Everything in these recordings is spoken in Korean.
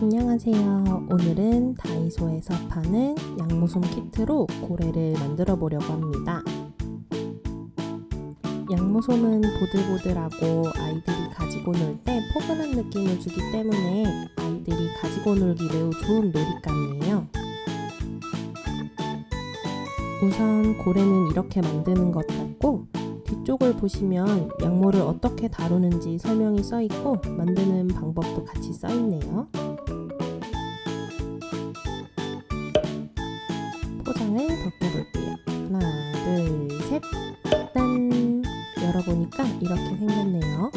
안녕하세요. 오늘은 다이소에서 파는 양모솜 키트로 고래를 만들어 보려고 합니다. 양모솜은 보들보들하고 아이들이 가지고 놀 때 포근한 느낌을 주기 때문에 아이들이 가지고 놀기 매우 좋은 놀잇감이에요. 우선 고래는 이렇게 만드는 것 같고 뒤쪽을 보시면 양모를 어떻게 다루는지 설명이 써 있고 만드는 방법도 같이 써 있네요. 셋. 짠! 열어보니까 이렇게 생겼네요.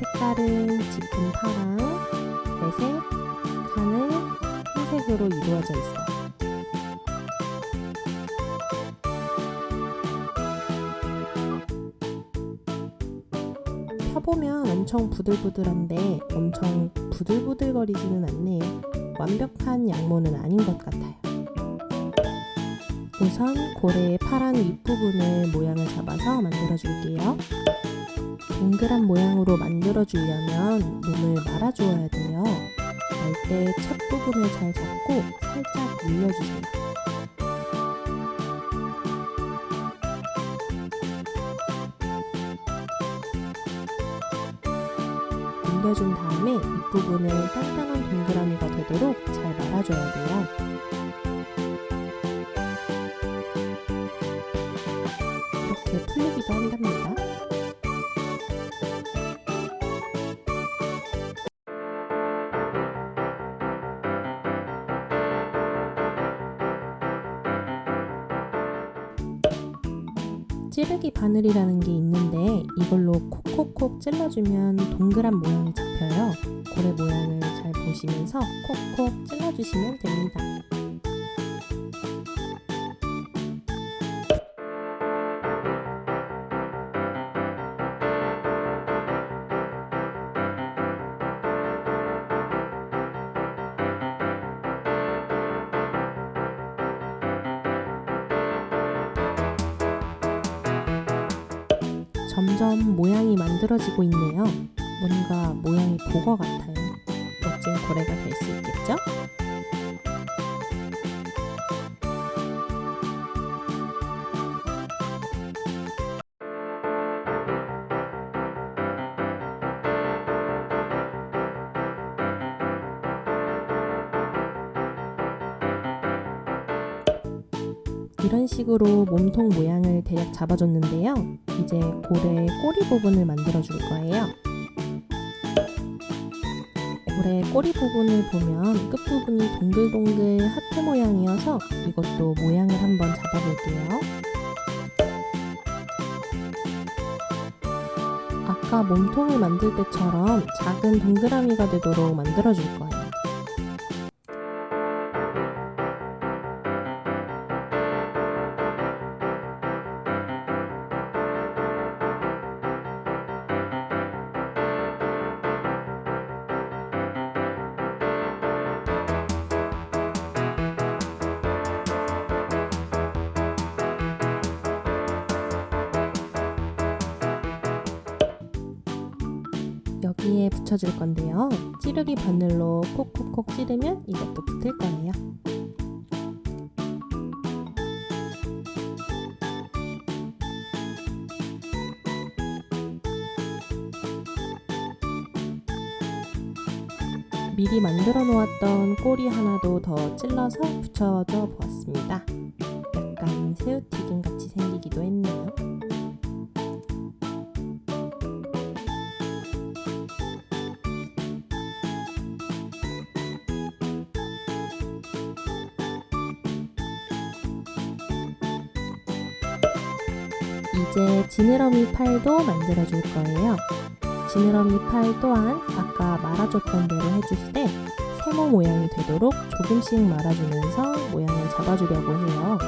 색깔은 짙은 파랑, 회색, 하늘, 흰색으로 이루어져 있어요. 펴보면 엄청 부들부들한데 엄청 부들부들거리지는 않네요. 완벽한 양모는 아닌 것 같아요. 우선 고래의 파란 윗부분을 모양을 잡아서 만들어 줄게요. 동그란 모양으로 만들어 주려면 몸을 말아 주어야 돼요. 말 때 첫 부분을 잘 잡고 살짝 눌려주세요. 눌려준 다음에 윗부분을 단단한 동그라미가 되도록 잘 말아줘야 돼요. 찌르기 바늘이라는 게 있는데 이걸로 콕콕콕 찔러주면 동그란 모양이 잡혀요. 고래 모양을 잘 보시면서 콕콕 찔러주시면 됩니다. 점점 모양이 만들어지고 있네요. 뭔가 모양이 보거 같아요. 멋진 고래가 될 수 있겠죠? 이런 식으로 몸통 모양을 대략 잡아줬는데요. 이제 고래의 꼬리 부분을 만들어 줄 거예요. 고래 꼬리 부분을 보면 끝부분이 동글동글 하트 모양이어서 이것도 모양을 한번 잡아볼게요. 아까 몸통을 만들 때처럼 작은 동그라미가 되도록 만들어 줄 거예요. 붙여줄 건데요. 찌르기 바늘로 콕콕콕 찌르면 이것도 붙을 거예요. 미리 만들어 놓았던 꼬리 하나도 더 찔러서 붙여줘 보았습니다. 약간 새우튀김 같이 생기기도 했네요. 이제 지느러미 팔도 만들어 줄 거예요. 지느러미 팔 또한 아까 말아줬던 대로 해주시되 세모 모양이 되도록 조금씩 말아주면서 모양을 잡아주려고 해요.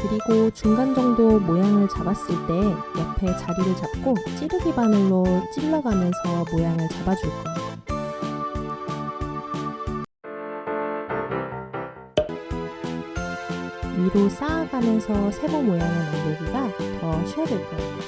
그리고 중간 정도 모양을 잡았을 때 옆에 자리를 잡고 찌르기 바늘로 찔러가면서 모양을 잡아줄 거예요. 위로 쌓아가면서 세모 모양을 만들기가 더 쉬워질 거예요.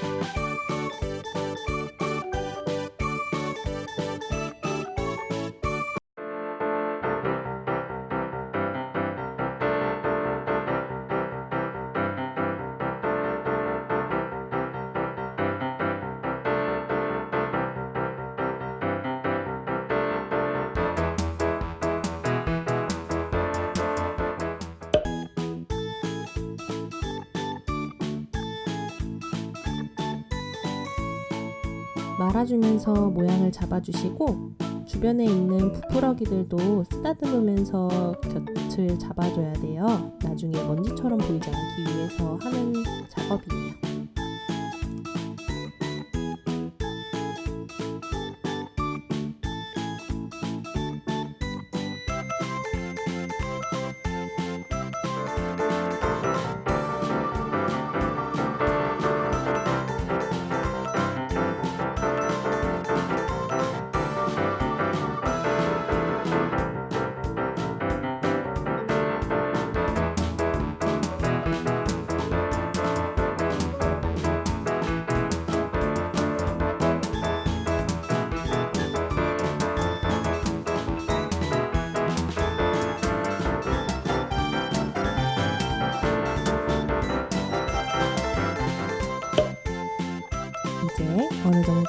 말아주면서 모양을 잡아주시고 주변에 있는 부풀어기들도 쓰다듬으면서 곁을 잡아줘야 돼요. 나중에 먼지처럼 보이지 않기 위해서 하는 작업이에요.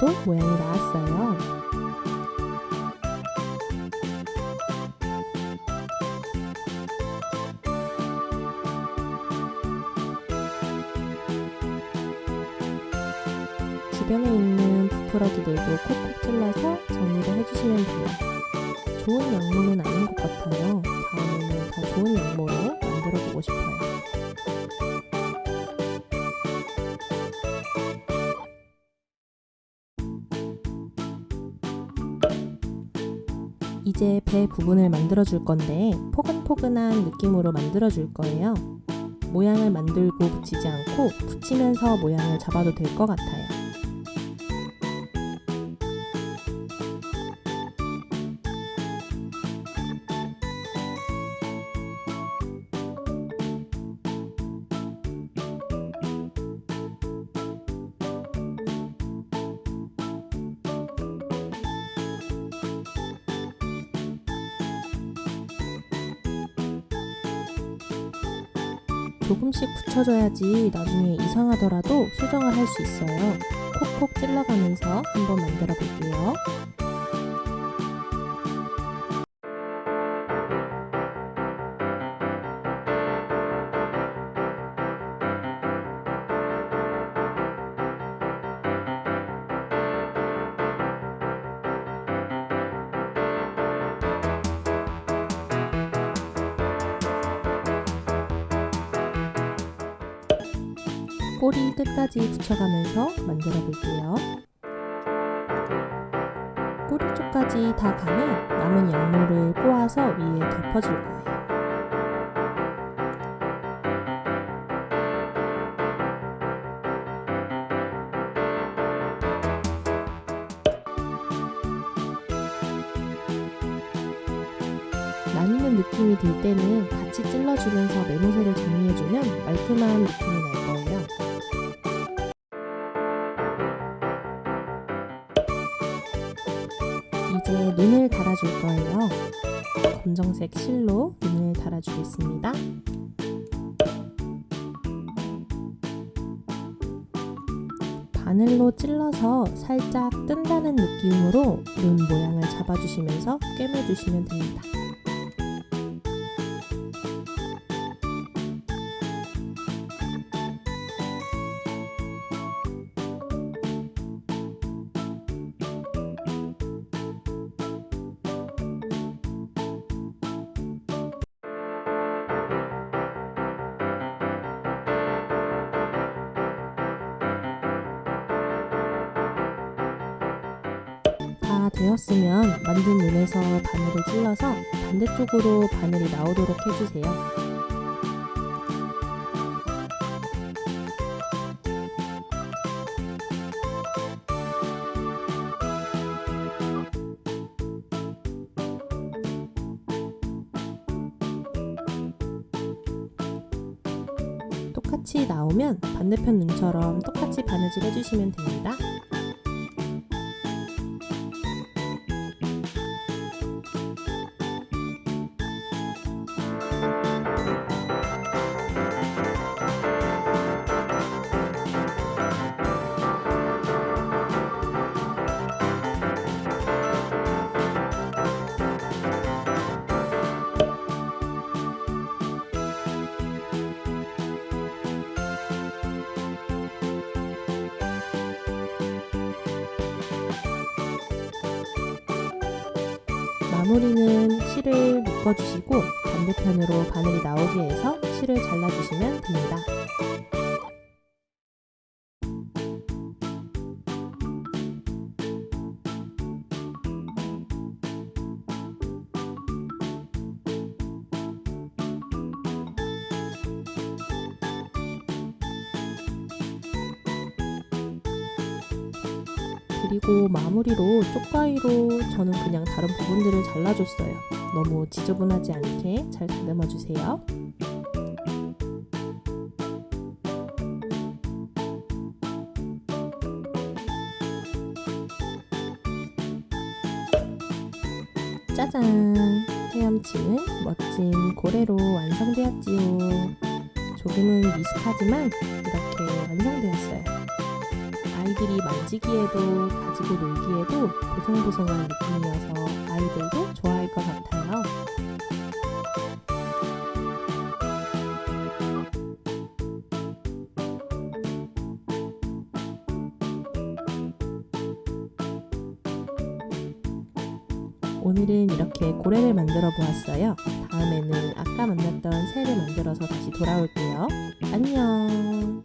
정도 모양이 나왔어요. 주변에 있는 부풀어기들도 콕콕 찔러서 정리를 해주시면 돼요. 좋은 양모는 아닌 것 같아요. 다음에는 더 좋은 양모로 만들어 보고 싶어요. 이제 배 부분을 만들어 줄 건데 포근포근한 느낌으로 만들어 줄 거예요. 모양을 만들고 붙이지 않고 붙이면서 모양을 잡아도 될 것 같아요. 조금씩 붙여줘야지 나중에 이상하더라도 수정을 할 수 있어요. 콕콕 찔러가면서 한번 만들어 볼게요. 꼬리 끝까지 붙여가면서 만들어 볼게요. 꼬리 쪽까지 다 가면 남은 양모를 꼬아서 위에 덮어줄 거예요. 나뉘는 느낌이 들 때는 같이 찔러주면서 매무새를 정리해주면 말끔한 느낌이 날 거예요. 달아줄 거예요. 검정색 실로 눈을 달아주겠습니다. 바늘로 찔러서 살짝 뜬다는 느낌으로 눈 모양을 잡아주시면서 꿰매주시면 됩니다. 다 되었으면 만든 눈에서 바늘을 찔러서 반대쪽으로 바늘이 나오도록 해주세요. 똑같이 나오면 반대편 눈처럼 똑같이 바느질 해주시면 됩니다. 마무리는 실을 묶어주시고 반대편으로 바늘이 나오게 해서 실을 잘라주시면 됩니다. 그리고 마무리로 쪽가위로 저는 그냥 다른 부분들을 잘라줬어요. 너무 지저분하지 않게 잘 다듬어 주세요. 짜잔! 헤엄치는 멋진 고래로 완성되었지요. 조금은 미숙하지만 이렇게 완성되었어요. 아이들이 만지기에도 가지고 놀기에도 보송보송한 느낌이어서 아이들도 좋아할 것 같아요. 오늘은 이렇게 고래를 만들어 보았어요. 다음에는 아까 만났던 새를 만들어서 다시 돌아올게요. 안녕!